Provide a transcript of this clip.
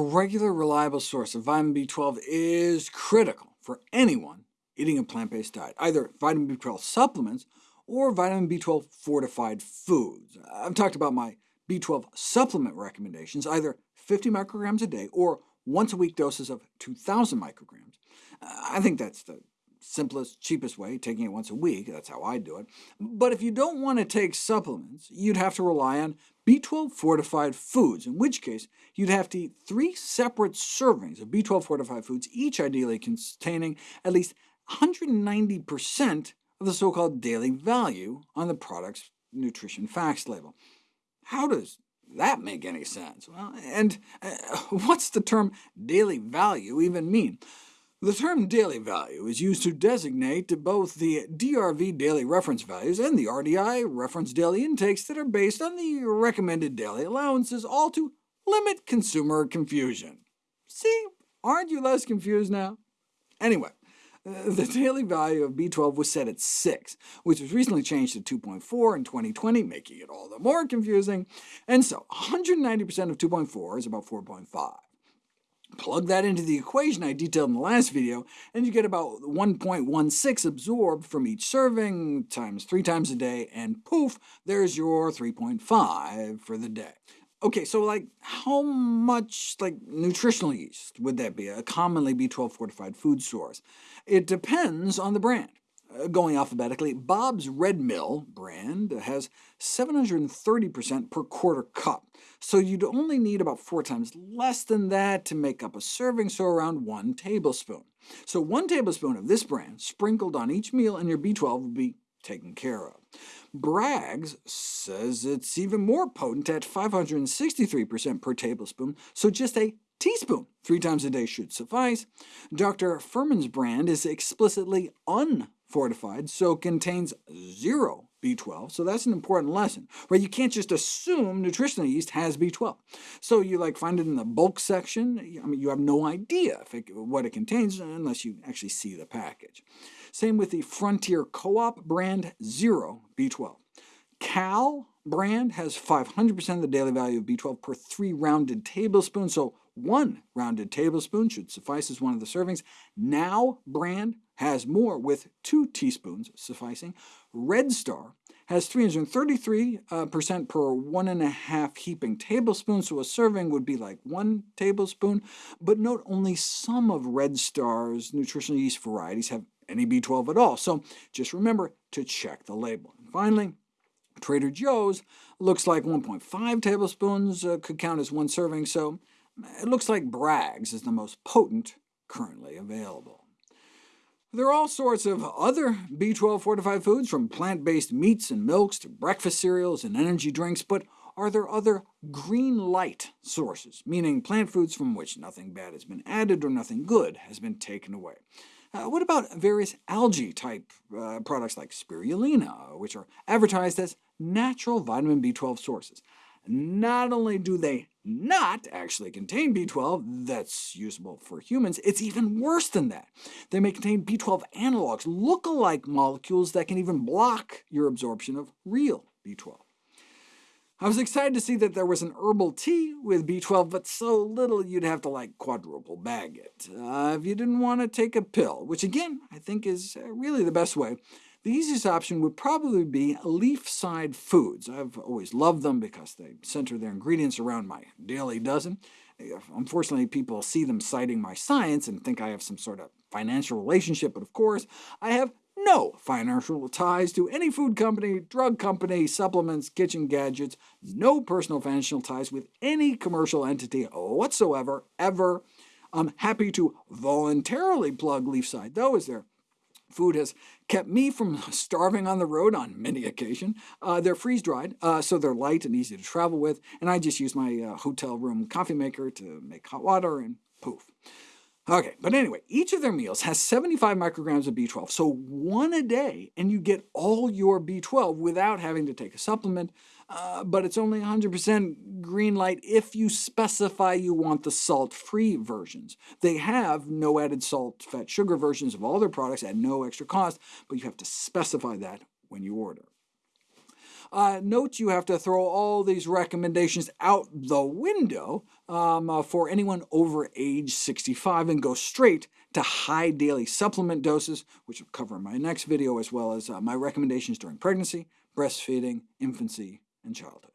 regular, reliable source of vitamin B12 is critical for anyone eating a plant-based diet, either vitamin B12 supplements or vitamin B12 fortified foods. I've talked about my B12 supplement recommendations, either 50 micrograms a day or once-a-week doses of 2,000 micrograms. I think that's the simplest, cheapest way, taking it once a week. That's how I do it. But if you don't want to take supplements, you'd have to rely on B12 fortified foods, in which case you'd have to eat three separate servings of B12 fortified foods, each ideally containing at least 190% of the so-called daily value on the product's nutrition facts label. How does that make any sense? Well, and uh, what's the term daily value even mean? The term daily value is used to designate both the DRV daily reference values and the RDI reference daily intakes that are based on the recommended daily allowances, all to limit consumer confusion. See, aren't you less confused now? Anyway, uh, the daily value of B12 was set at 6, which was recently changed to 2.4 in 2020, making it all the more confusing. And so 190% of 2.4 is about 4.5. Plug that into the equation I detailed in the last video, and you get about 1.16 absorbed from each serving, times three times a day, and poof, there's your 3.5 for the day. OK, so like how much like nutritional yeast would that be, a commonly B12 fortified food source? It depends on the brand. Going alphabetically, Bob's Red Mill brand has 730% per quarter cup, so you'd only need about four times less than that to make up a serving, so around one tablespoon. So one tablespoon of this brand sprinkled on each meal and your B12 would be taken care of. Bragg's says it's even more potent at 563% per tablespoon, so just a teaspoon three times a day should suffice. Dr. Fuhrman's brand is explicitly unfortified, so contains zero B12, so that's an important lesson. Right? You can't just assume nutritional yeast has B12. So you like find it in the bulk section, I mean, you have no idea it, what it contains unless you actually see the package. Same with the Frontier Co-op brand Zero B12. KAL brand has 500% of the daily value of B12 per three rounded tablespoons, so one rounded tablespoon should suffice as one of the servings. Now brand has more, with two teaspoons sufficing. Red Star has 333% uh, per one and a half heaping tablespoons, so a serving would be like one tablespoon. But note only some of Red Star's nutritional yeast varieties have any B12 at all, so just remember to check the label. And finally, Trader Joe's looks like 1.5 tablespoons uh, could count as one serving, so it looks like Bragg's is the most potent currently available. There are all sorts of other B12 fortified foods, from plant-based meats and milks to breakfast cereals and energy drinks, but are there other green light sources, meaning plant foods from which nothing bad has been added or nothing good has been taken away? Uh, what about various algae-type uh, products like spirulina, which are advertised as natural vitamin B12 sources? Not only do they not actually contain B12 that's usable for humans, it's even worse than that. They may contain B12 analogs, look-alike molecules that can even block your absorption of real B12. I was excited to see that there was an herbal tea with B12, but so little you'd have to like quadruple bag it. Uh, if you didn't want to take a pill, which again I think is uh, really the best way, the easiest option would probably be Leafside foods. I've always loved them because they center their ingredients around my daily dozen. Unfortunately, people see them citing my science and think I have some sort of financial relationship, but of course I have no financial ties to any food company, drug company, supplements, kitchen gadgets, no personal financial ties with any commercial entity whatsoever, ever. I'm happy to voluntarily plug Leafside, though, as their food has kept me from starving on the road on many occasions. Uh, they're freeze-dried, uh, so they're light and easy to travel with, and I just use my uh, hotel room coffee maker to make hot water, and poof. OK, but anyway, each of their meals has 75 micrograms of B12, so one a day, and you get all your B12 without having to take a supplement, uh, but it's only 100% green light if you specify you want the salt-free versions. They have no added salt, fat, sugar versions of all their products at no extra cost, but you have to specify that when you order. Uh, note you have to throw all these recommendations out the window um, uh, for anyone over age 65 and go straight to high daily supplement doses, which I'll cover in my next video, as well as uh, my recommendations during pregnancy, breastfeeding, infancy, and childhood.